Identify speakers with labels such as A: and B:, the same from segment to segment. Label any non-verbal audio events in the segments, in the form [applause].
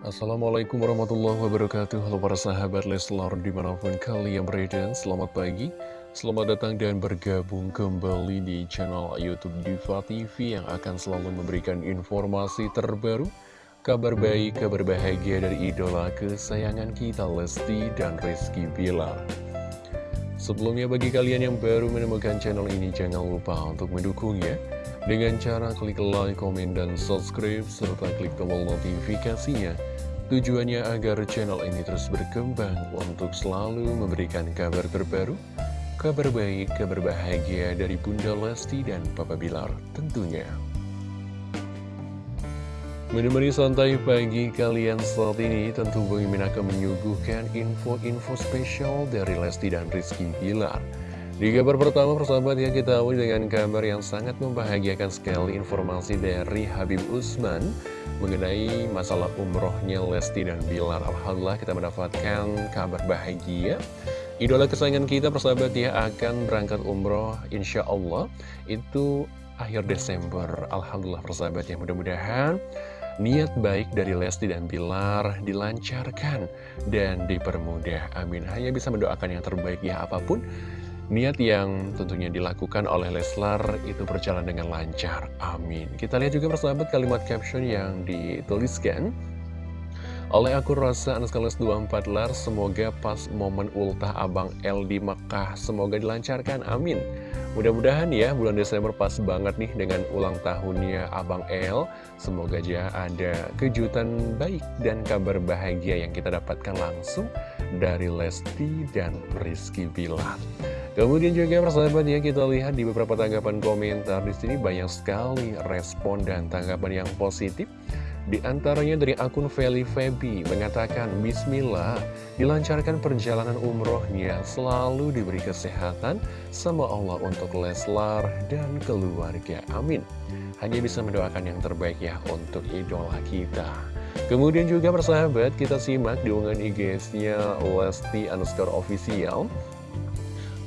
A: Assalamualaikum warahmatullahi wabarakatuh. Halo para sahabat Leslar di mana pun kalian berada Selamat pagi Selamat datang dan bergabung kembali di channel Youtube Diva TV Yang akan selalu memberikan informasi terbaru Kabar baik, kabar bahagia dari idola kesayangan kita Lesti dan Rizky Bilar. Sebelumnya bagi kalian yang baru menemukan channel ini Jangan lupa untuk mendukungnya. Dengan cara klik like, komen, dan subscribe, serta klik tombol notifikasinya. Tujuannya agar channel ini terus berkembang untuk selalu memberikan kabar terbaru, kabar baik, kabar bahagia dari Bunda Lesti dan Papa Bilar tentunya. Menemani santai pagi kalian saat ini, tentu Bang Imin akan menyuguhkan info-info spesial dari Lesti dan Rizky Bilar. Di kabar pertama persahabat ya kita awali dengan kabar yang sangat membahagiakan sekali informasi dari Habib Usman mengenai masalah umrohnya Lesti dan Bilar. Alhamdulillah kita mendapatkan kabar bahagia. Idola kesayangan kita persahabat ya akan berangkat umroh insya Allah itu akhir Desember. Alhamdulillah persahabat ya mudah-mudahan niat baik dari Lesti dan Bilar dilancarkan dan dipermudah. Amin. Hanya bisa mendoakan yang terbaik ya apa pun Niat yang tentunya dilakukan oleh Leslar itu berjalan dengan lancar. Amin. Kita lihat juga persahabat kalimat caption yang dituliskan oleh akun Rosa Anuskalis 24 Lar, semoga pas momen ultah Abang L di Mekah, semoga dilancarkan, amin. Mudah-mudahan ya, bulan Desember pas banget nih dengan ulang tahunnya Abang L. Semoga aja ada kejutan baik dan kabar bahagia yang kita dapatkan langsung dari Lesti dan Rizky Bilar. Kemudian juga persahabat ya kita lihat di beberapa tanggapan komentar di sini banyak sekali respon dan tanggapan yang positif. Di antaranya dari akun Feli Febi mengatakan Bismillah dilancarkan perjalanan umrohnya selalu diberi kesehatan sama Allah untuk Leslar dan keluarga. Amin. Hanya bisa mendoakan yang terbaik ya untuk idola kita. Kemudian juga persahabat kita simak di unggahan IG-nya Lesti official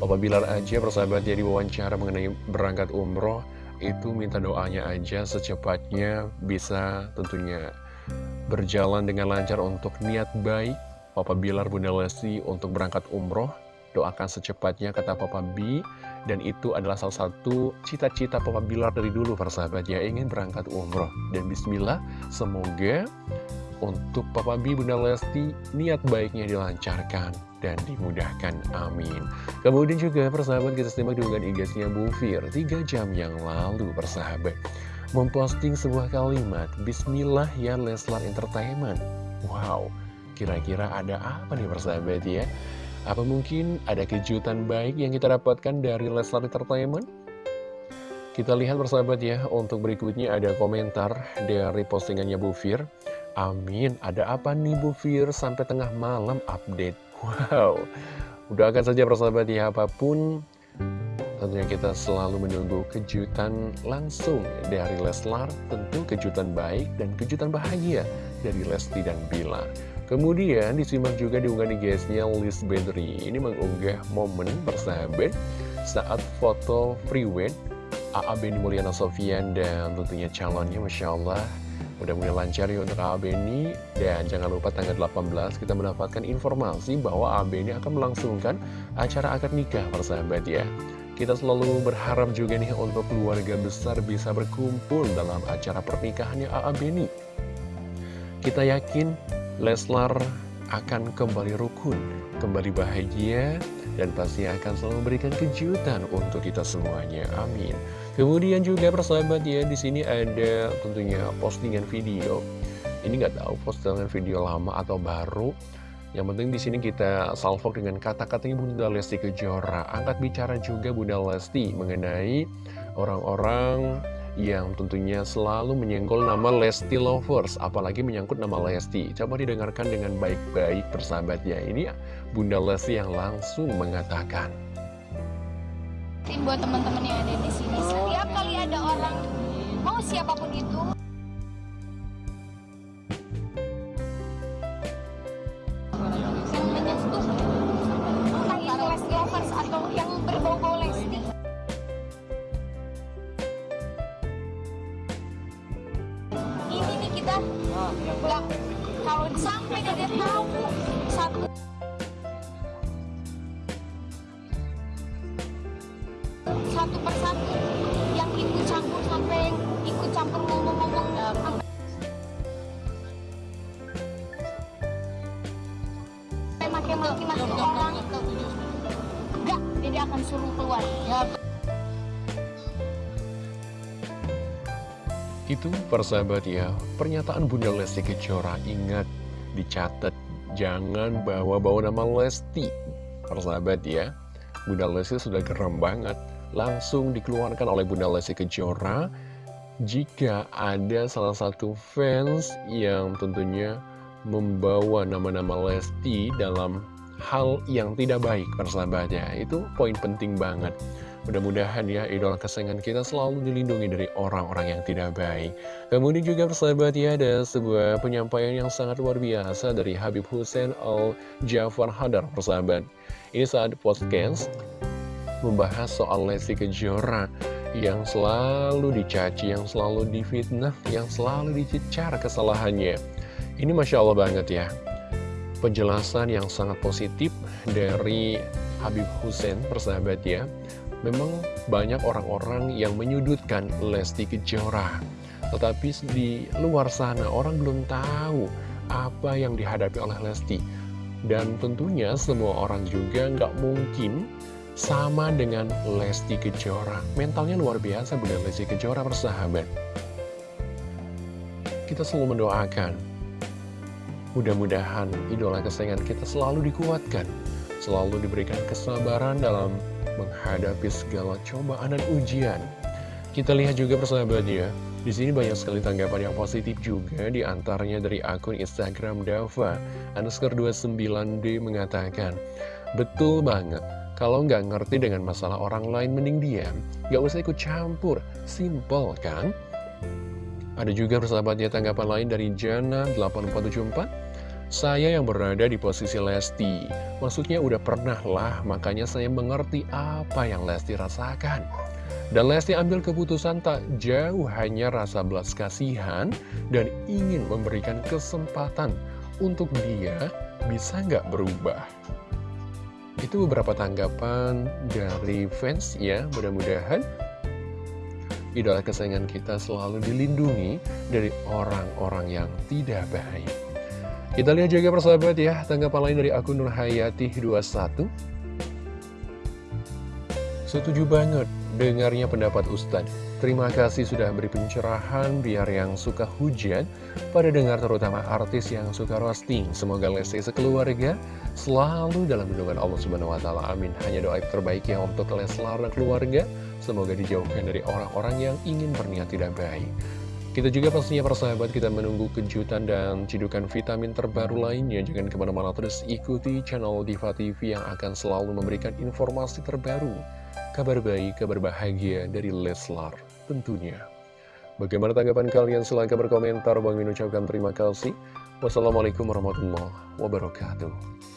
A: Papa Bilar aja persahabat ya diwawancara mengenai berangkat umroh itu minta doanya aja secepatnya bisa tentunya berjalan dengan lancar untuk niat baik. Papa Bilar Bunda Lesti untuk berangkat umroh doakan secepatnya kata Papa B. Dan itu adalah salah satu cita-cita Papa Bilar dari dulu persahabat ya ingin berangkat umroh. Dan Bismillah semoga untuk Papa B Bunda Lesti niat baiknya dilancarkan dan dimudahkan. Amin. Kemudian juga persahabat kita simak dengan igasnya Bu Fir 3 jam yang lalu persahabat memposting sebuah kalimat Bismillah ya Leslar Entertainment. Wow, kira-kira ada apa nih persahabat ya? Apa mungkin ada kejutan baik yang kita dapatkan dari Leslar Entertainment? Kita lihat persahabat ya, untuk berikutnya ada komentar dari postingannya Bu Fir. Amin, ada apa nih Bu Fir? Sampai tengah malam update? [laughs] Wow, doakan saja persahabat ya apa pun. Tentunya kita selalu menunggu kejutan langsung dari Leslar. Tentu kejutan baik dan kejutan bahagia dari Lesti dan Bilar Kemudian disimak juga diunggah di guysnya Liz Bedri. Ini mengunggah momen persahabat saat foto freeway AA Beni Mulyana Sofian dan tentunya calonnya Masya Allah Mudah-mudahan lancar ya untuk AB ini Dan jangan lupa tanggal 18 kita mendapatkan informasi bahwa AB ini akan melangsungkan acara akad nikah persahabat ya. Kita selalu berharap juga nih untuk keluarga besar bisa berkumpul dalam acara pernikahannya AB ini Kita yakin Leslar akan kembali rukun, kembali bahagia, dan pasti akan selalu memberikan kejutan untuk kita semuanya. Amin. Kemudian juga persahabat ya, di sini ada tentunya postingan video. Ini nggak tahu postingan video lama atau baru. Yang penting di sini kita salvo dengan kata-katanya Bunda Lesti Kejora. Angkat bicara juga Bunda Lesti mengenai orang-orang yang tentunya selalu menyenggol nama Lesti Lovers, apalagi menyangkut nama Lesti. Coba didengarkan dengan baik-baik persahabat ya. Ini Bunda Lesti yang langsung mengatakan
B: buat teman-teman yang ada di sini. Setiap kali ada orang mau siapa pun itu Nggak kalau sampai dia tahu satu. Satu persatu yang ikut campur sampai ikut campur ngomong-ngomong sampai maki-maki maki orang. Enggak jadi akan suruh keluar
A: Itu persahabat ya, pernyataan Bunda Lesti Kejora ingat dicatat jangan bawa-bawa nama Lesti. Persahabat ya, Bunda Lesti sudah geram banget. Langsung dikeluarkan oleh Bunda Lesti Kejora jika ada salah satu fans yang tentunya membawa nama-nama Lesti dalam hal yang tidak baik persahabat ya. Itu poin penting banget. Mudah-mudahan ya idola kesayangan kita selalu dilindungi dari orang-orang yang tidak baik. Kemudian juga persahabat ya ada sebuah penyampaian yang sangat luar biasa dari Habib Hussein Al Jafar Hadar persahabat. Ini saat podcast membahas soal Lesti Kejora yang selalu dicaci, yang selalu difitnah, yang selalu dicecar kesalahannya. Ini Masya Allah banget ya. Penjelasan yang sangat positif dari Habib Hussein persahabat ya memang banyak orang-orang yang menyudutkan Lesti Kejora. Tetapi di luar sana orang belum tahu apa yang dihadapi oleh Lesti. Dan tentunya semua orang juga nggak mungkin sama dengan Lesti Kejora. Mentalnya luar biasa Bunda Lesti Kejora bersahabat. Kita selalu mendoakan. Mudah-mudahan idola kesayangan kita selalu dikuatkan. Selalu diberikan kesabaran dalam menghadapi segala cobaan dan ujian. Kita lihat juga persahabatnya, di sini banyak sekali tanggapan yang positif juga, di antaranya dari akun Instagram Dava, underscore 29D mengatakan, Betul banget, kalau nggak ngerti dengan masalah orang lain mending diam, nggak usah ikut campur, simple kan? Ada juga persahabatnya tanggapan lain dari Jana 8474, saya yang berada di posisi Lesti, maksudnya udah pernah lah, makanya saya mengerti apa yang Lesti rasakan. Dan Lesti ambil keputusan tak jauh hanya rasa belas kasihan dan ingin memberikan kesempatan untuk dia bisa nggak berubah. Itu beberapa tanggapan dari fans ya, mudah-mudahan idola kesayangan kita selalu dilindungi dari orang-orang yang tidak baik. Kita lihat juga persahabat ya, tanggapan lain dari akun Nurhayati21. Setuju banget dengarnya pendapat Ustadz. Terima kasih sudah beri pencerahan biar yang suka hujan pada dengar terutama artis yang suka roasting. Semoga Lesti sekeluarga selalu dalam lindungan Allah Subhanahu wa taala. Amin. Hanya doa terbaik ya untuk Leslar dan keluarga. Semoga dijauhkan dari orang-orang yang ingin berniat tidak baik. Kita juga pastinya persahabat kita menunggu kejutan dan cidukan vitamin terbaru lainnya. Jangan ke mana-mana terus ikuti channel Diva TV yang akan selalu memberikan informasi terbaru. Kabar baik, kabar bahagia dari Leslar tentunya. Bagaimana tanggapan kalian? Silahkan berkomentar. Bang Min ucapkan terima kasih. Wassalamualaikum warahmatullahi wabarakatuh.